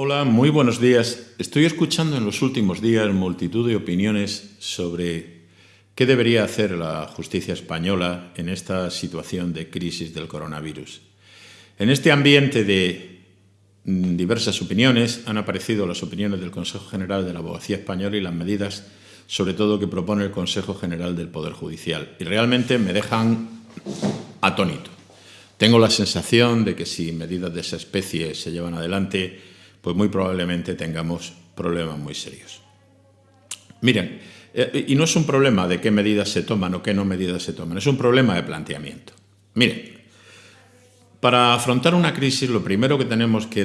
Hola, muy buenos días. Estoy escuchando en los últimos días multitud de opiniones sobre qué debería hacer la justicia española en esta situación de crisis del coronavirus. En este ambiente de mm, diversas opiniones han aparecido las opiniones del Consejo General de la Abogacía Española y las medidas, sobre todo, que propone el Consejo General del Poder Judicial. Y realmente me dejan atónito. Tengo la sensación de que si medidas de esa especie se llevan adelante, pues muy probablemente tengamos problemas muy serios. Miren, eh, y no es un problema de qué medidas se toman o qué no medidas se toman, es un problema de planteamiento. Miren, para afrontar una crisis lo primero que tenemos que,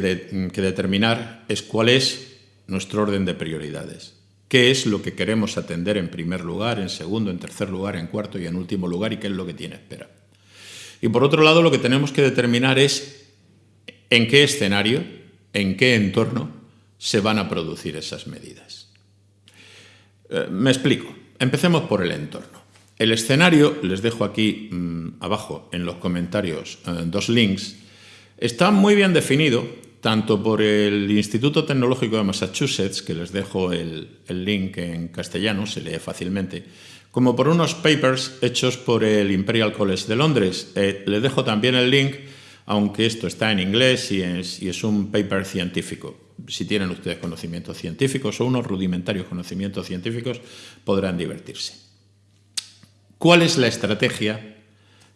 que determinar es cuál es nuestro orden de prioridades. ¿Qué es lo que queremos atender en primer lugar, en segundo, en tercer lugar, en cuarto y en último lugar y qué es lo que tiene espera? Y por otro lado, lo que tenemos que determinar es en qué escenario, en qué entorno se van a producir esas medidas. Eh, me explico. Empecemos por el entorno. El escenario, les dejo aquí mmm, abajo en los comentarios eh, dos links, está muy bien definido tanto por el Instituto Tecnológico de Massachusetts, que les dejo el, link en castellano, se lee fácilmente, como por unos papers hechos por el Imperial College de Londres. Eh, le dejo también el link, aunque esto está en inglés y es, un paper científico. Si tienen ustedes conocimientos científicos o unos rudimentarios conocimientos científicos, podrán divertirse. ¿Cuál es la estrategia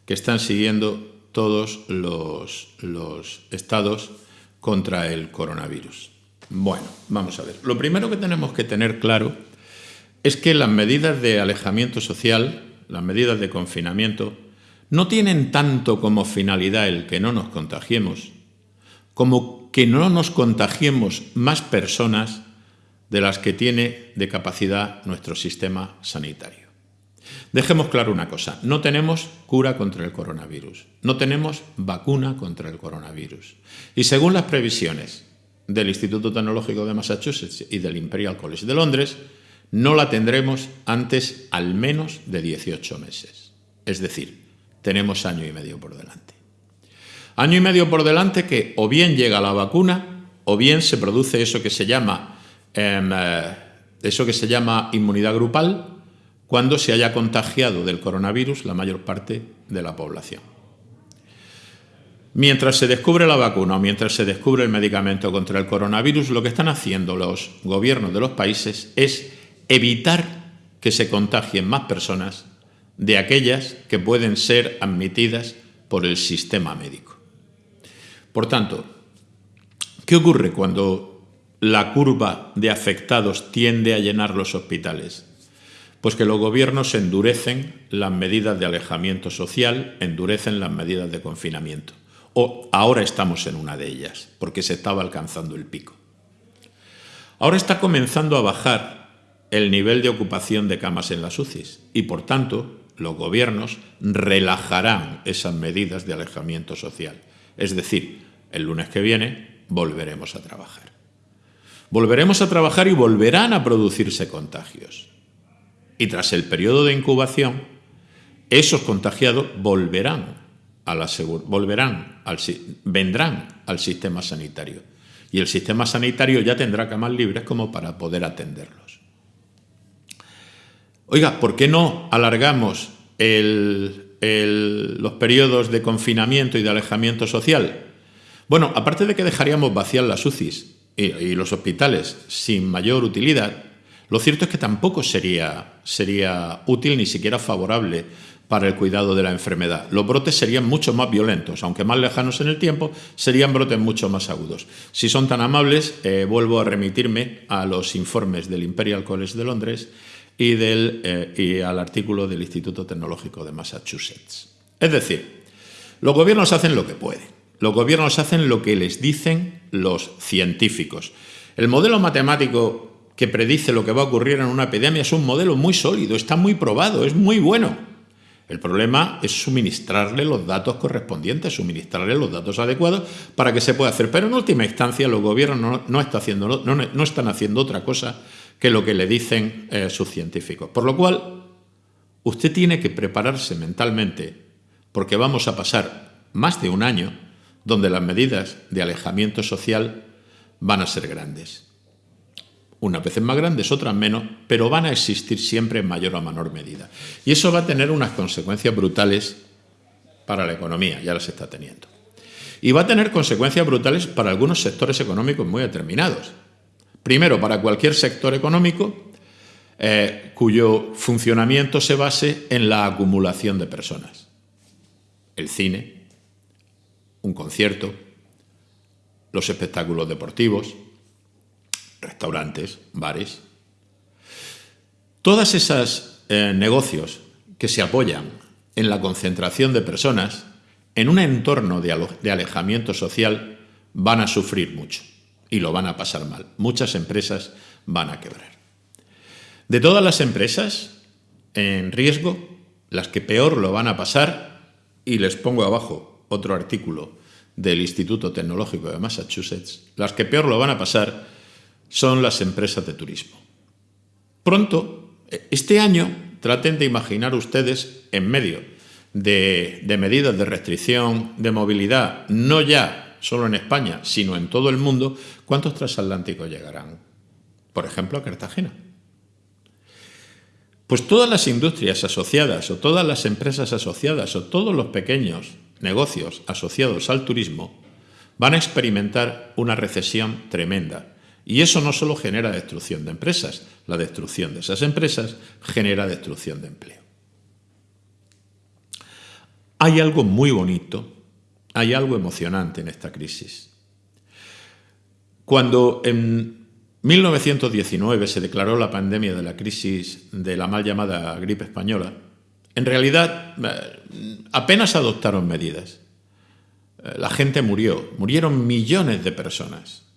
que están siguiendo todos los estados contra el coronavirus? Bueno, vamos a ver. Lo primero que tenemos que tener claro es que las medidas de alejamiento social, las medidas de confinamiento, no tienen tanto como finalidad el que no nos contagiemos, como que no nos contagiemos más personas de las que tiene de capacidad nuestro sistema sanitario. Dejemos claro una cosa, no tenemos cura contra el coronavirus, no tenemos vacuna contra el coronavirus. Y según las previsiones del Instituto Tecnológico de Massachusetts y del Imperial College de Londres, no la tendremos antes al menos de 18 meses. Es decir, tenemos año y medio por delante. Año y medio por delante que o bien llega la vacuna o bien se produce eso que se llama, em, eh, eso que se llama inmunidad grupal cuando se haya contagiado del coronavirus la mayor parte de la población. Mientras se descubre la vacuna o mientras se descubre el medicamento contra el coronavirus, lo que están haciendo los gobiernos de los países es evitar que se contagien más personas de aquellas que pueden ser admitidas por el sistema médico. Por tanto, ¿qué ocurre cuando la curva de afectados tiende a llenar los hospitales? Pues que los gobiernos endurecen las medidas de alejamiento social, endurecen las medidas de confinamiento. O ahora estamos en una de ellas, porque se estaba alcanzando el pico. Ahora está comenzando a bajar el nivel de ocupación de camas en las UCIs y, por tanto, los gobiernos relajarán esas medidas de alejamiento social. Es decir, el lunes que viene volveremos a trabajar. Volveremos a trabajar y volverán a producirse contagios. Y tras el periodo de incubación, esos contagiados volverán, volverán al, vendrán al sistema sanitario. Y el sistema sanitario ya tendrá camas libres como para poder atenderlos. Oiga, ¿por qué no alargamos los periodos de confinamiento y de alejamiento social? Bueno, aparte de que dejaríamos vaciar las UCIs y, los hospitales sin mayor utilidad, lo cierto es que tampoco sería, sería útil ni siquiera favorable para el cuidado de la enfermedad. Los brotes serían mucho más violentos, aunque más lejanos en el tiempo, serían brotes mucho más agudos. Si son tan amables, eh, vuelvo a remitirme a los informes del Imperial College de Londres y, del, eh, y al artículo del Instituto Tecnológico de Massachusetts. Es decir, los gobiernos hacen lo que pueden. Los gobiernos hacen lo que les dicen los científicos. El modelo matemático que predice lo que va a ocurrir en una epidemia es un modelo muy sólido, está muy probado, es muy bueno. El problema es suministrarle los datos correspondientes, suministrarle los datos adecuados para que se pueda hacer. Pero en última instancia los gobiernos no, están haciendo otra cosa que lo que le dicen sus científicos. Por lo cual, usted tiene que prepararse mentalmente, porque vamos a pasar más de un año donde las medidas de alejamiento social van a ser grandes. Unas veces más grandes, otras menos, pero van a existir siempre en mayor o menor medida. Y eso va a tener unas consecuencias brutales para la economía, ya las está teniendo. Y va a tener consecuencias brutales para algunos sectores económicos muy determinados. Primero, para cualquier sector económico eh, cuyo funcionamiento se base en la acumulación de personas. El cine, un concierto, los espectáculos deportivos, restaurantes, bares. Todas esas eh, negocios que se apoyan en la concentración de personas en un entorno de alejamiento social van a sufrir mucho y lo van a pasar mal. Muchas empresas van a quebrar. De todas las empresas en riesgo, las que peor lo van a pasar, y les pongo abajo otro artículo del Instituto Tecnológico de Massachusetts, las que peor lo van a pasar son las empresas de turismo. Pronto, este año, traten de imaginar ustedes en medio de, medidas de restricción de movilidad, no ya solo en España, sino en todo el mundo, ¿cuántos transatlánticos llegarán? Por ejemplo, a Cartagena. Pues todas las industrias asociadas o todas las empresas asociadas o todos los pequeños negocios asociados al turismo van a experimentar una recesión tremenda y eso no solo genera destrucción de empresas, la destrucción de esas empresas genera destrucción de empleo. Hay algo muy bonito, hay algo emocionante en esta crisis. Cuando en 1919 se declaró la pandemia de la crisis de la mal llamada gripe española, en realidad eh, apenas adoptaron medidas. Eh, la gente murió, murieron millones de personas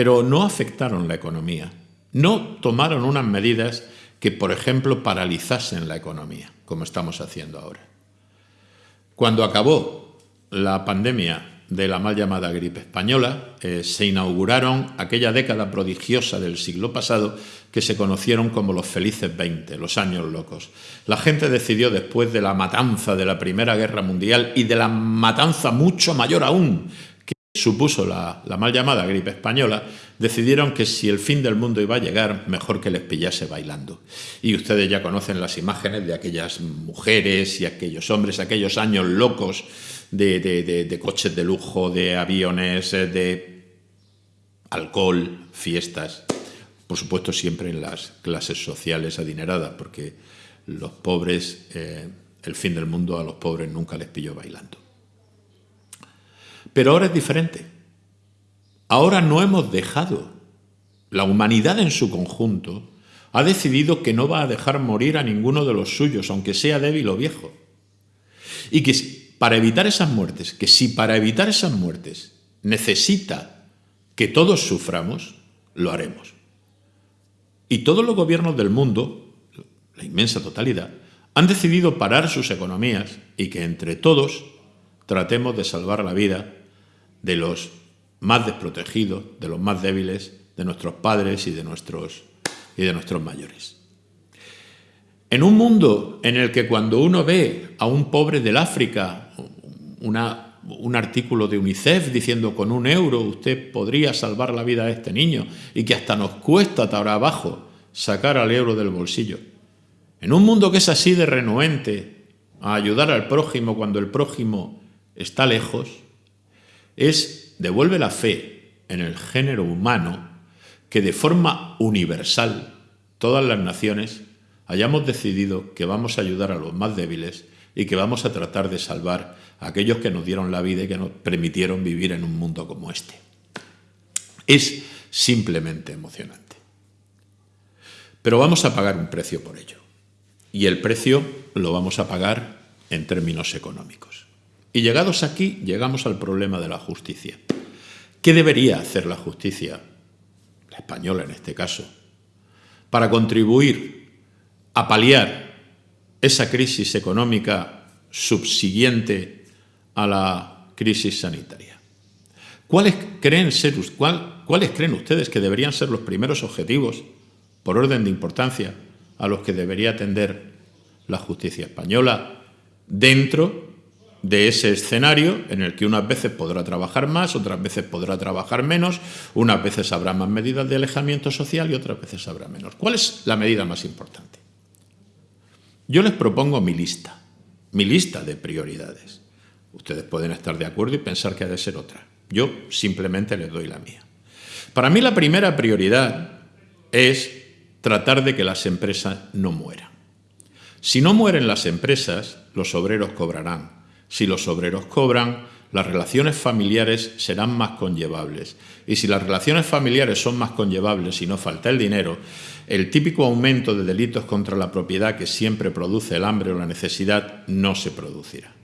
pero no afectaron la economía. No tomaron unas medidas que, por ejemplo, paralizasen la economía, como estamos haciendo ahora. Cuando acabó la pandemia de la mal llamada gripe española, eh, se inauguraron aquella década prodigiosa del siglo pasado que se conocieron como los felices 20, los años locos. La gente decidió después de la matanza de la Primera Guerra Mundial y de la matanza mucho mayor aún supuso la, mal llamada gripe española, decidieron que si el fin del mundo iba a llegar, mejor que les pillase bailando. Y ustedes ya conocen las imágenes de aquellas mujeres y aquellos hombres, aquellos años locos de, coches de lujo, de aviones, eh, de alcohol, fiestas. Por supuesto, siempre en las clases sociales adineradas, porque los pobres, eh, el fin del mundo a los pobres nunca les pilló bailando. Pero ahora es diferente. Ahora no hemos dejado. La humanidad en su conjunto ha decidido que no va a dejar morir a ninguno de los suyos, aunque sea débil o viejo. Y que para evitar esas muertes, que si para evitar esas muertes necesita que todos suframos, lo haremos. Y todos los gobiernos del mundo, la inmensa totalidad, han decidido parar sus economías y que entre todos tratemos de salvar la vida de los más desprotegidos, de los más débiles, de nuestros padres y de nuestros, y de nuestros mayores. En un mundo en el que cuando uno ve a un pobre del África, un artículo de UNICEF diciendo con un euro usted podría salvar la vida a este niño y que hasta nos cuesta abajo sacar al euro del bolsillo. En un mundo que es así de renuente a ayudar al prójimo cuando el prójimo está lejos, es devuelve la fe en el género humano que de forma universal todas las naciones hayamos decidido que vamos a ayudar a los más débiles y que vamos a tratar de salvar a aquellos que nos dieron la vida y que nos permitieron vivir en un mundo como este. Es simplemente emocionante. Pero vamos a pagar un precio por ello. Y el precio lo vamos a pagar en términos económicos. Y llegados aquí, llegamos al problema de la justicia. ¿Qué debería hacer la justicia, la española en este caso, para contribuir a paliar esa crisis económica subsiguiente a la crisis sanitaria? ¿Cuáles creen, ¿Cuáles creen ustedes que deberían ser los primeros objetivos, por orden de importancia, a los que debería atender la justicia española dentro de ese escenario en el que unas veces podrá trabajar más, otras veces podrá trabajar menos, unas veces habrá más medidas de alejamiento social y otras veces habrá menos. ¿Cuál es la medida más importante? Yo les propongo mi lista, mi lista de prioridades. Ustedes pueden estar de acuerdo y pensar que ha de ser otra. Yo simplemente les doy la mía. Para mí la primera prioridad es tratar de que las empresas no mueran. Si no mueren las empresas, los obreros cobrarán. Si los obreros cobran, las relaciones familiares serán más conllevables. Y si las relaciones familiares son más conllevables y no falta el dinero, el típico aumento de delitos contra la propiedad que siempre produce el hambre o la necesidad no se producirá.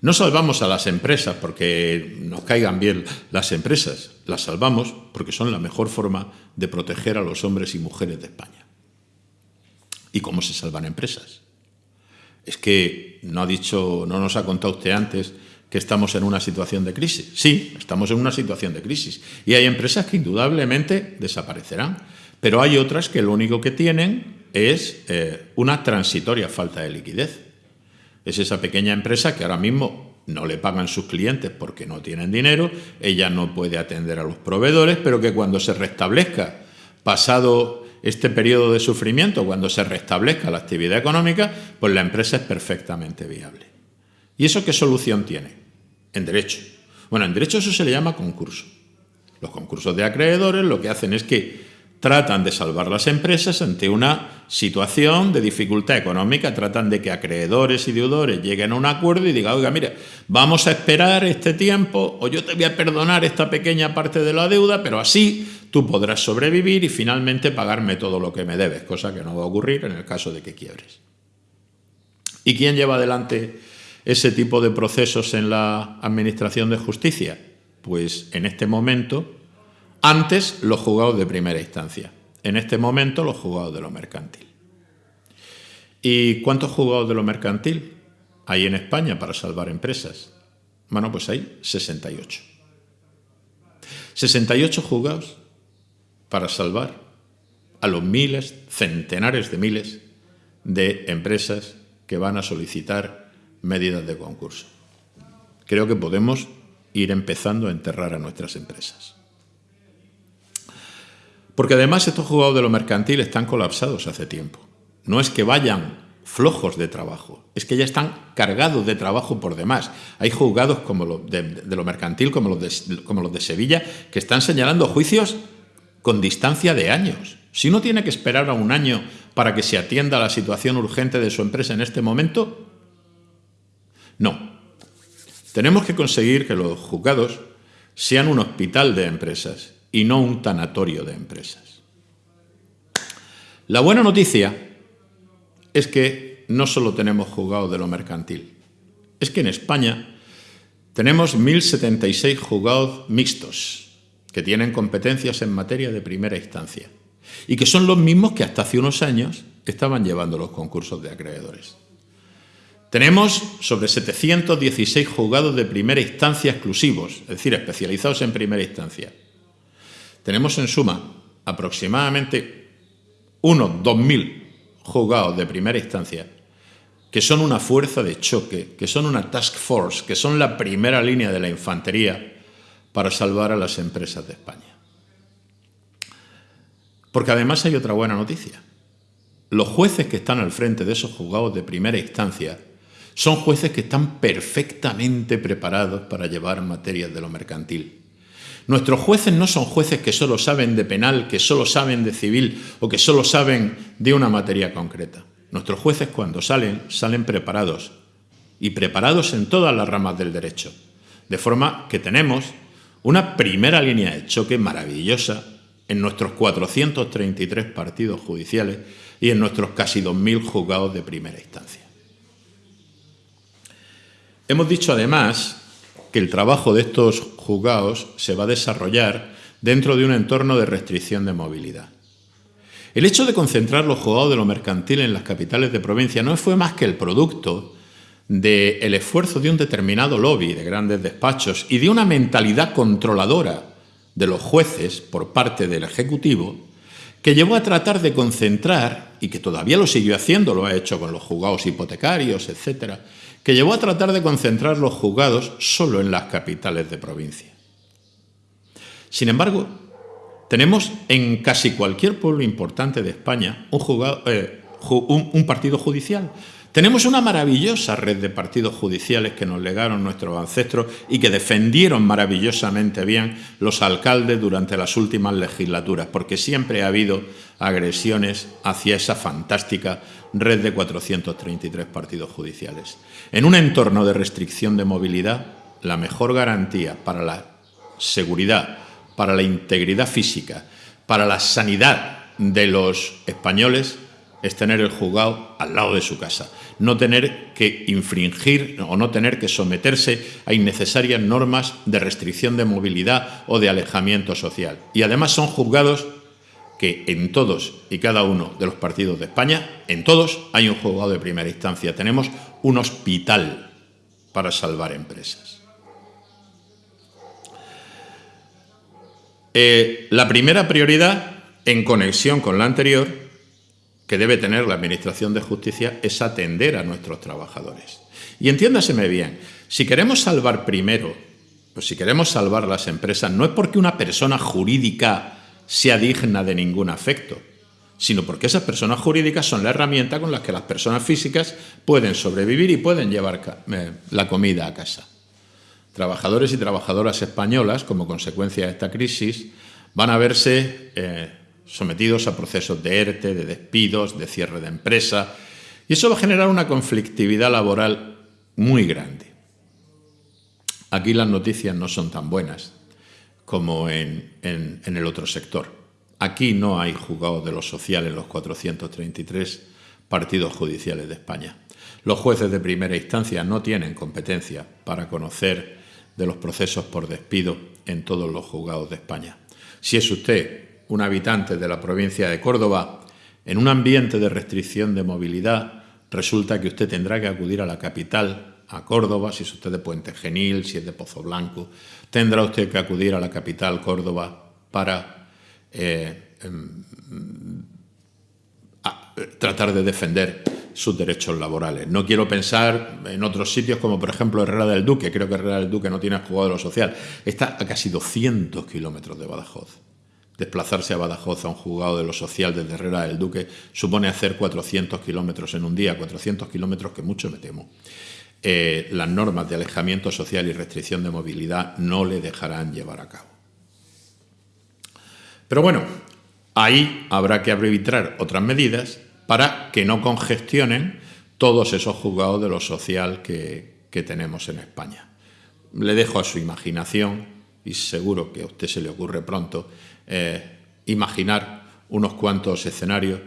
No salvamos a las empresas porque nos caigan bien las empresas, las salvamos porque son la mejor forma de proteger a los hombres y mujeres de España. ¿Y cómo se salvan empresas? Es que no ha dicho, no nos ha contado usted antes que estamos en una situación de crisis. Sí, estamos en una situación de crisis. Y hay empresas que indudablemente desaparecerán, pero hay otras que lo único que tienen es eh, una transitoria falta de liquidez. Es esa pequeña empresa que ahora mismo no le pagan sus clientes porque no tienen dinero, ella no puede atender a los proveedores, pero que cuando se restablezca, pasado este periodo de sufrimiento, cuando se restablezca la actividad económica, pues la empresa es perfectamente viable. ¿Y eso qué solución tiene? En derecho. Bueno, en derecho eso se le llama concurso. Los concursos de acreedores lo que hacen es que tratan de salvar las empresas ante una situación de dificultad económica, tratan de que acreedores y deudores lleguen a un acuerdo y digan, oiga, mire, vamos a esperar este tiempo o yo te voy a perdonar esta pequeña parte de la deuda, pero así tú podrás sobrevivir y finalmente pagarme todo lo que me debes, cosa que no va a ocurrir en el caso de que quiebres. ¿Y quién lleva adelante ese tipo de procesos en la Administración de Justicia? Pues en este momento antes los juzgados de primera instancia, en este momento los juzgados de lo mercantil. ¿Y cuántos juzgados de lo mercantil hay en España para salvar empresas? Bueno, pues hay 68. 68 juzgados para salvar a los miles, centenares de miles de empresas que van a solicitar medidas de concurso. Creo que podemos ir empezando a enterrar a nuestras empresas. Porque además estos juzgados de lo mercantil están colapsados hace tiempo. No es que vayan flojos de trabajo, es que ya están cargados de trabajo por demás. Hay juzgados como los de, lo mercantil, como los de, como los de Sevilla, que están señalando juicios con distancia de años. Si uno tiene que esperar a un año para que se atienda la situación urgente de su empresa en este momento, no. Tenemos que conseguir que los juzgados sean un hospital de empresas y no un tanatorio de empresas. La buena noticia es que no solo tenemos juzgados de lo mercantil, es que en España tenemos 1.076 juzgados mixtos que tienen competencias en materia de primera instancia y que son los mismos que hasta hace unos años estaban llevando los concursos de acreedores. Tenemos sobre 716 juzgados de primera instancia exclusivos, es decir, especializados en primera instancia. Tenemos en suma aproximadamente unos 2.000 juzgados de primera instancia que son una fuerza de choque, que son una task force, que son la primera línea de la infantería para salvar a las empresas de España. Porque además hay otra buena noticia. Los jueces que están al frente de esos juzgados de primera instancia son jueces que están perfectamente preparados para llevar materias de lo mercantil. Nuestros jueces no son jueces que solo saben de penal, que solo saben de civil o que solo saben de una materia concreta. Nuestros jueces cuando salen, salen preparados y preparados en todas las ramas del derecho. De forma que tenemos una primera línea de choque maravillosa en nuestros 433 partidos judiciales y en nuestros casi 2.000 juzgados de primera instancia. Hemos dicho además que el trabajo de estos juzgados se va a desarrollar dentro de un entorno de restricción de movilidad. El hecho de concentrar los juzgados de lo mercantil en las capitales de provincia no fue más que el producto del esfuerzo de un determinado lobby de grandes despachos y de una mentalidad controladora de los jueces por parte del Ejecutivo que llevó a tratar de concentrar, y que todavía lo siguió haciendo, lo ha hecho con los juzgados hipotecarios, etcétera, que llevó a tratar de concentrar los juzgados solo en las capitales de provincia. Sin embargo, tenemos en casi cualquier pueblo importante de España un, eh, un partido judicial, tenemos una maravillosa red de partidos judiciales que nos legaron nuestros ancestros y que defendieron maravillosamente bien los alcaldes durante las últimas legislaturas, porque siempre ha habido agresiones hacia esa fantástica red de 433 partidos judiciales. En un entorno de restricción de movilidad, la mejor garantía para la seguridad, para la integridad física, para la sanidad de los españoles es tener el juzgado al lado de su casa no tener que infringir o no tener que someterse a innecesarias normas de restricción de movilidad o de alejamiento social. Y además son juzgados que en todos y cada uno de los partidos de España, en todos hay un juzgado de primera instancia. Tenemos un hospital para salvar empresas. Eh, la primera prioridad, en conexión con la anterior, que debe tener la Administración de Justicia es atender a nuestros trabajadores. Y entiéndaseme bien, si queremos salvar primero, pues si queremos salvar las empresas, no es porque una persona jurídica sea digna de ningún afecto, sino porque esas personas jurídicas son la herramienta con la que las personas físicas pueden sobrevivir y pueden llevar eh, la comida a casa. Trabajadores y trabajadoras españolas, como consecuencia de esta crisis, van a verse eh, sometidos a procesos de ERTE, de despidos, de cierre de empresa, y eso va a generar una conflictividad laboral muy grande. Aquí las noticias no son tan buenas como en, el otro sector. Aquí no hay juzgados de lo social en los 433 partidos judiciales de España. Los jueces de primera instancia no tienen competencia para conocer de los procesos por despido en todos los juzgados de España. Si es usted un habitante de la provincia de Córdoba, en un ambiente de restricción de movilidad, resulta que usted tendrá que acudir a la capital, a Córdoba, si es usted de Puente Genil, si es de Pozo Blanco, tendrá usted que acudir a la capital, Córdoba, para eh, em, tratar de defender sus derechos laborales. No quiero pensar en otros sitios como, por ejemplo, Herrera del Duque. Creo que Herrera del Duque no tiene jugado de lo social. Está a casi 200 kilómetros de Badajoz. Desplazarse a Badajoz a un juzgado de lo social desde Herrera del Duque supone hacer 400 kilómetros en un día, 400 kilómetros que mucho me temo. Eh, las normas de alejamiento social y restricción de movilidad no le dejarán llevar a cabo. Pero bueno, ahí habrá que arbitrar otras medidas para que no congestionen todos esos juzgados de lo social que, tenemos en España. Le dejo a su imaginación, y seguro que a usted se le ocurre pronto, eh, imaginar unos cuantos escenarios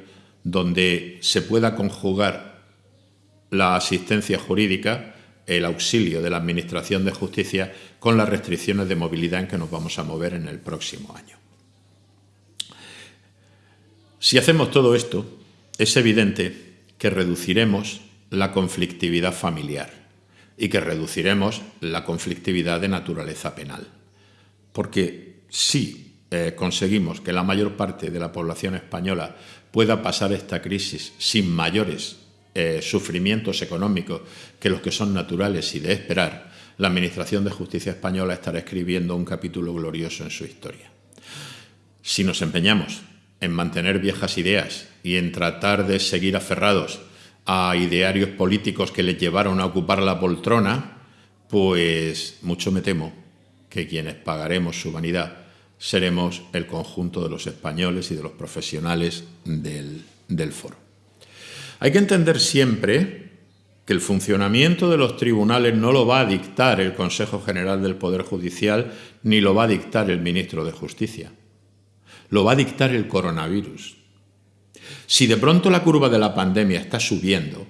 donde se pueda conjugar la asistencia jurídica, el auxilio de la Administración de Justicia con las restricciones de movilidad en que nos vamos a mover en el próximo año. Si hacemos todo esto, es evidente que reduciremos la conflictividad familiar y que reduciremos la conflictividad de naturaleza penal. Porque si eh, conseguimos que la mayor parte de la población española pueda pasar esta crisis sin mayores eh, sufrimientos económicos que los que son naturales y de esperar, la Administración de Justicia Española estará escribiendo un capítulo glorioso en su historia. Si nos empeñamos en mantener viejas ideas y en tratar de seguir aferrados a idearios políticos que les llevaron a ocupar la poltrona, pues mucho me temo que quienes pagaremos su vanidad seremos el conjunto de los españoles y de los profesionales del, foro. Hay que entender siempre que el funcionamiento de los tribunales no lo va a dictar el Consejo General del Poder Judicial ni lo va a dictar el Ministro de Justicia. Lo va a dictar el coronavirus. Si de pronto la curva de la pandemia está subiendo,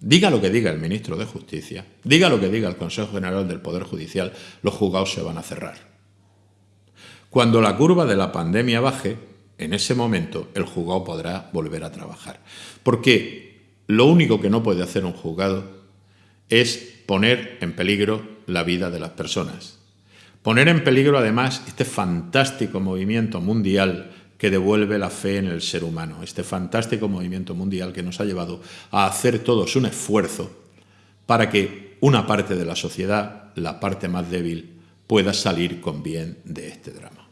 diga lo que diga el Ministro de Justicia, diga lo que diga el Consejo General del Poder Judicial, los juzgados se van a cerrar. Cuando la curva de la pandemia baje, en ese momento el juzgado podrá volver a trabajar. Porque lo único que no puede hacer un juzgado es poner en peligro la vida de las personas. Poner en peligro además este fantástico movimiento mundial que devuelve la fe en el ser humano, este fantástico movimiento mundial que nos ha llevado a hacer todos un esfuerzo para que una parte de la sociedad, la parte más débil, pueda salir con bien de este drama.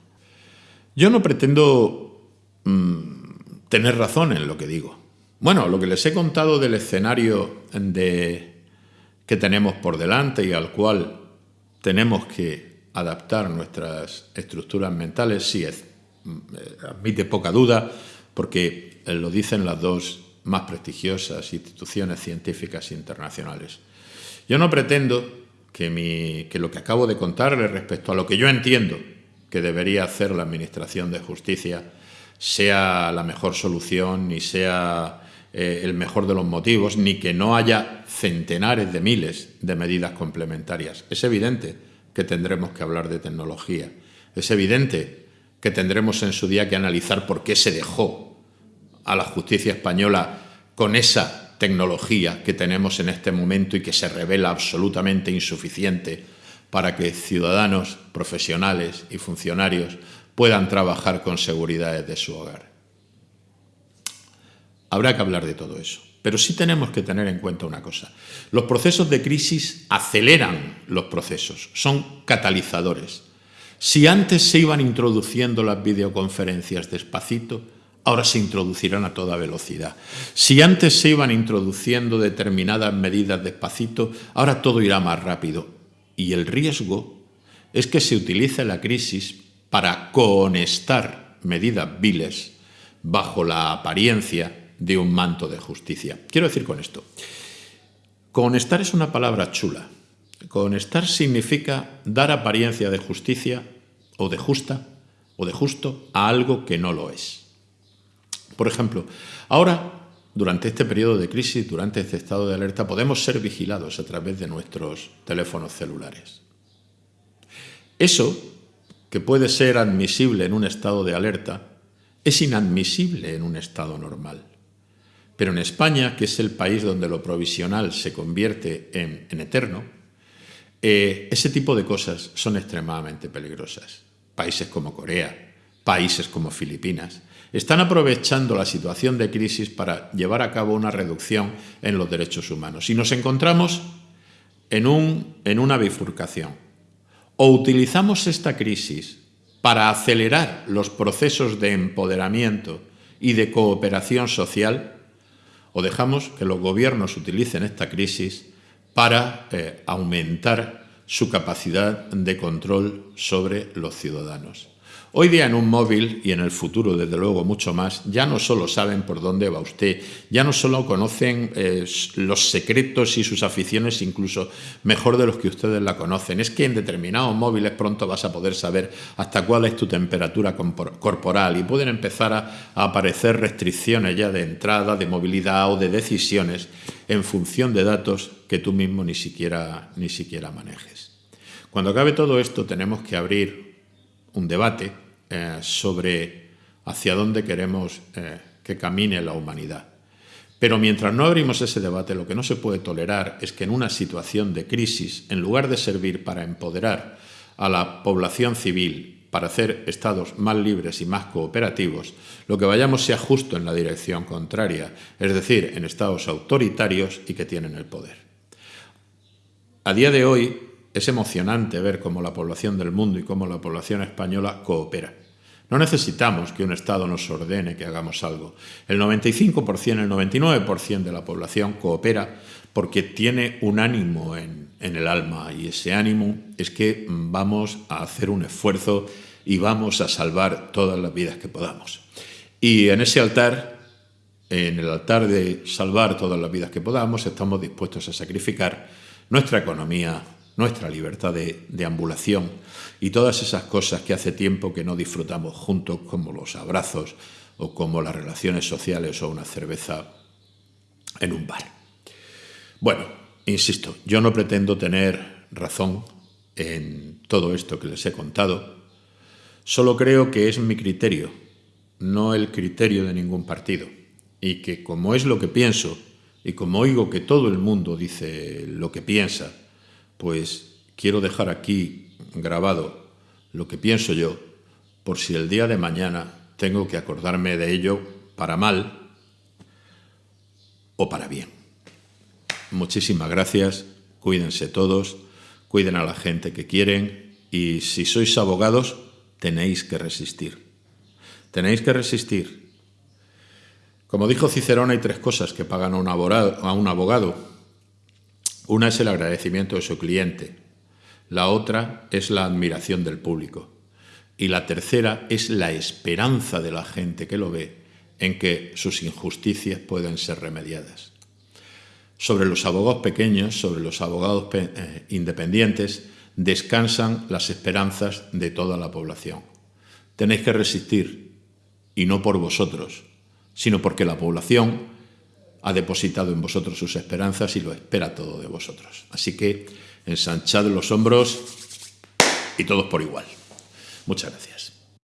Yo no pretendo mm, tener razón en lo que digo. Bueno, lo que les he contado del escenario de, que tenemos por delante y al cual tenemos que adaptar nuestras estructuras mentales, sí, es, mm, eh, admite poca duda, porque lo dicen las dos más prestigiosas instituciones científicas internacionales. Yo no pretendo que, lo que acabo de contarle respecto a lo que yo entiendo que debería hacer la Administración de Justicia sea la mejor solución, ni sea eh, el mejor de los motivos, ni que no haya centenares de miles de medidas complementarias. Es evidente que tendremos que hablar de tecnología. Es evidente que tendremos en su día que analizar por qué se dejó a la justicia española con esa tecnología que tenemos en este momento y que se revela absolutamente insuficiente para que ciudadanos, profesionales y funcionarios puedan trabajar con seguridad desde su hogar. Habrá que hablar de todo eso. Pero sí tenemos que tener en cuenta una cosa. Los procesos de crisis aceleran los procesos, son catalizadores. Si antes se iban introduciendo las videoconferencias despacito, ahora se introducirán a toda velocidad. Si antes se iban introduciendo determinadas medidas despacito, ahora todo irá más rápido. Y el riesgo es que se utilice la crisis para cohonestar medidas viles bajo la apariencia de un manto de justicia. Quiero decir con esto, cohonestar es una palabra chula. Cohonestar significa dar apariencia de justicia o de justa o de justo a algo que no lo es. Por ejemplo, ahora, durante este periodo de crisis, durante este estado de alerta, podemos ser vigilados a través de nuestros teléfonos celulares. Eso, que puede ser admisible en un estado de alerta, es inadmisible en un estado normal. Pero en España, que es el país donde lo provisional se convierte en, eterno, eh, ese tipo de cosas son extremadamente peligrosas. Países como Corea, países como Filipinas, están aprovechando la situación de crisis para llevar a cabo una reducción en los derechos humanos. Y nos encontramos en, un, en una bifurcación. O utilizamos esta crisis para acelerar los procesos de empoderamiento y de cooperación social, o dejamos que los gobiernos utilicen esta crisis para eh, aumentar su capacidad de control sobre los ciudadanos. Hoy día en un móvil y en el futuro, desde luego, mucho más, ya no solo saben por dónde va usted, ya no solo conocen eh, los secretos y sus aficiones incluso mejor de los que ustedes la conocen, es que en determinados móviles pronto vas a poder saber hasta cuál es tu temperatura corporal y pueden empezar a, a aparecer restricciones ya de entrada, de movilidad o de decisiones en función de datos que tú mismo ni siquiera, ni siquiera manejes. Cuando acabe todo esto tenemos que abrir un debate eh, sobre hacia dónde queremos eh, que camine la humanidad. Pero mientras no abrimos ese debate, lo que no se puede tolerar es que en una situación de crisis, en lugar de servir para empoderar a la población civil, para hacer estados más libres y más cooperativos, lo que vayamos sea justo en la dirección contraria, es decir, en estados autoritarios y que tienen el poder. A día de hoy es emocionante ver cómo la población del mundo y cómo la población española coopera. No necesitamos que un Estado nos ordene que hagamos algo. El 95%, el 99% de la población coopera porque tiene un ánimo en, el alma y ese ánimo es que vamos a hacer un esfuerzo y vamos a salvar todas las vidas que podamos. Y en ese altar, en el altar de salvar todas las vidas que podamos, estamos dispuestos a sacrificar nuestra economía, nuestra libertad de, ambulación y todas esas cosas que hace tiempo que no disfrutamos juntos, como los abrazos o como las relaciones sociales o una cerveza en un bar. Bueno, insisto, yo no pretendo tener razón en todo esto que les he contado, solo creo que es mi criterio, no el criterio de ningún partido, y que como es lo que pienso, y como oigo que todo el mundo dice lo que piensa, pues quiero dejar aquí grabado lo que pienso yo, por si el día de mañana tengo que acordarme de ello para mal o para bien. Muchísimas gracias cuídense todos, cuiden a la gente que quieren y si sois abogados tenéis que resistir. Tenéis que resistir. Como dijo Cicerón, hay tres cosas que pagan a un abogado. Una es el agradecimiento de su cliente, la otra es la admiración del público y la tercera es la esperanza de la gente que lo ve en que sus injusticias pueden ser remediadas sobre los abogados pequeños, sobre los abogados eh, independientes, descansan las esperanzas de toda la población. Tenéis que resistir, y no por vosotros, sino porque la población ha depositado en vosotros sus esperanzas y lo espera todo de vosotros. Así que ensanchad los hombros y todos por igual. Muchas gracias.